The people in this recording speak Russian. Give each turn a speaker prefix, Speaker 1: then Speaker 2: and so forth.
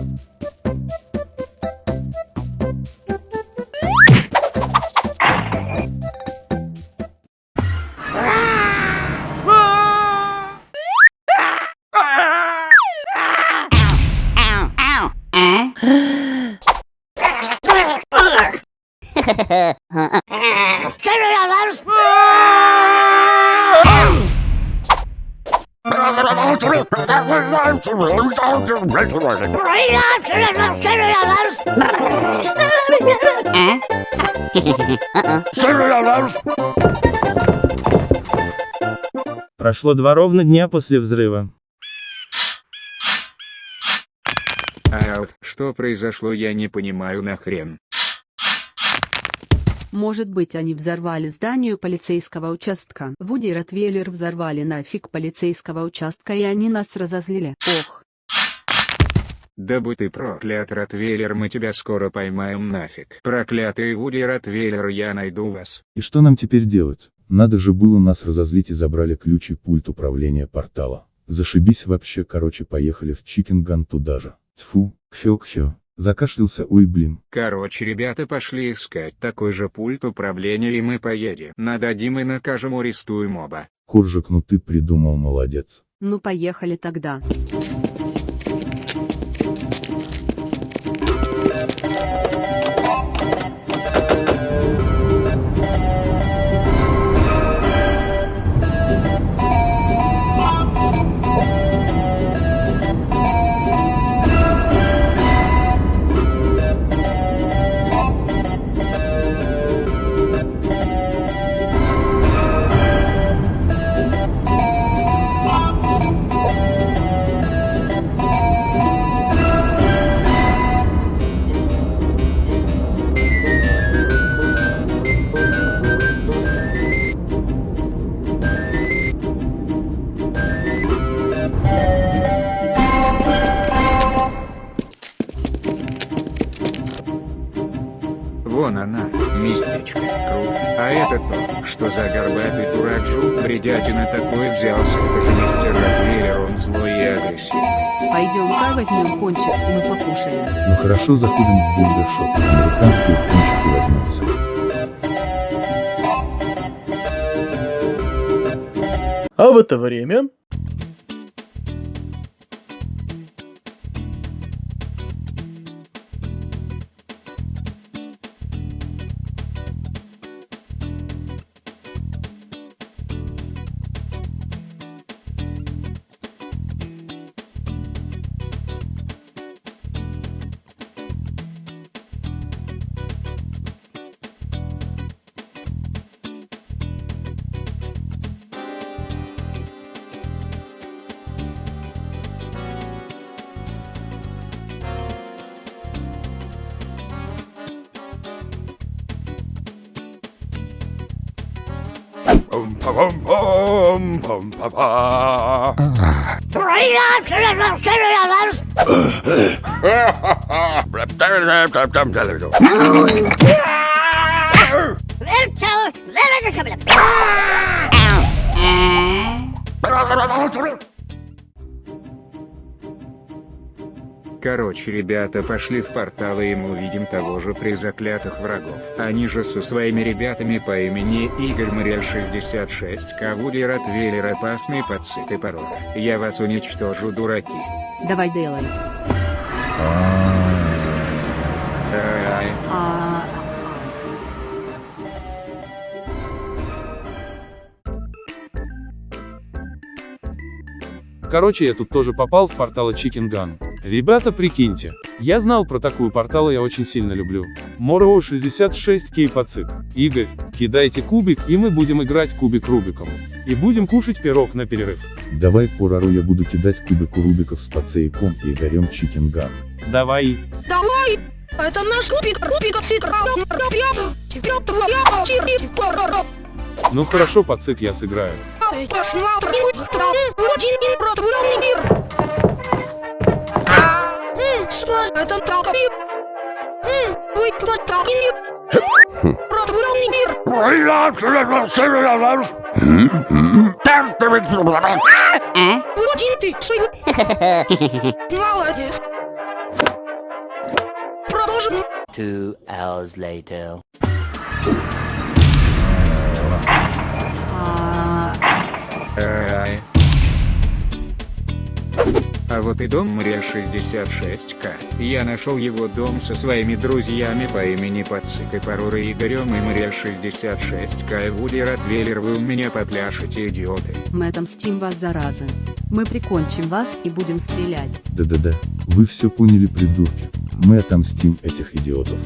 Speaker 1: Say it out loud!
Speaker 2: Прошло два ровно дня после взрыва.
Speaker 3: А что произошло, я не понимаю нахрен.
Speaker 4: Может быть они взорвали здание полицейского участка. Вуди и Ротвейлер взорвали нафиг полицейского участка и они нас разозлили. Ох.
Speaker 3: Да будь ты проклят, Ротвейлер, мы тебя скоро поймаем нафиг. Проклятый Вуди Ротвейлер, я найду вас.
Speaker 5: И что нам теперь делать? Надо же было нас разозлить и забрали ключ и пульт управления портала. Зашибись вообще, короче, поехали в Чикенган туда же. Тьфу, кхё-кхё. Закашлялся, ой блин.
Speaker 3: Короче, ребята пошли искать такой же пульт управления и мы поедем. Нададим и накажем арестуем оба.
Speaker 5: Коржик, ну ты придумал, молодец.
Speaker 4: Ну поехали тогда.
Speaker 3: Местечко. А это то, что за горбатый дурак жук бредятина такой взялся. Это же мистер Ротвейлер, он злой и агрессивный.
Speaker 4: Пойдем-ка возьмем пончик, мы покушаем.
Speaker 5: Ну хорошо, заходим в бургершоп. Американские пончики возьмемся.
Speaker 6: А в это время... Pum pa pum pum pum pa pa.
Speaker 1: Right on to the Little toe, little just
Speaker 3: Короче, ребята пошли в портал и мы увидим того же при заклятых врагов. Они же со своими ребятами по имени Игорь Морель 66, Кавуди Ротвейлер опасные подсыты порода. Я вас уничтожу, дураки.
Speaker 4: Давай делай.
Speaker 3: Ай.
Speaker 7: Короче, я тут тоже попал в порталы Chicken Gun. Ребята, прикиньте, я знал про такую портал, я очень сильно люблю. Мороу 66 кей пацик. Игорь, кидайте кубик, и мы будем играть кубик Рубиком. И будем кушать пирог на перерыв.
Speaker 5: Давай Порару я буду кидать кубику рубиков с пацейком и Игорем Чикенган.
Speaker 7: Давай.
Speaker 8: Давай! Это наш Рубик, Рубик, Сикр, Теперь твоя очередь,
Speaker 7: Ну хорошо, пацик, я сыграю.
Speaker 8: Посмотрим, там один импротворный мир. М, что это такое? М, Вы кто такие? Протворный мир.
Speaker 1: Eh?
Speaker 8: Один ты, сын. Молодец.
Speaker 9: Two hours later.
Speaker 4: А,
Speaker 3: Ай. А вот и дом Мрия 66К. Я нашел его дом со своими друзьями по имени Пацик и Парура Игорем и Мрия 66К и Вуди Ротвейлер вы у меня попляшете идиоты.
Speaker 4: мы отомстим вас, заразы. Мы прикончим вас и будем стрелять.
Speaker 5: Да-да-да, вы все поняли, придурки. Мы отомстим этих идиотов.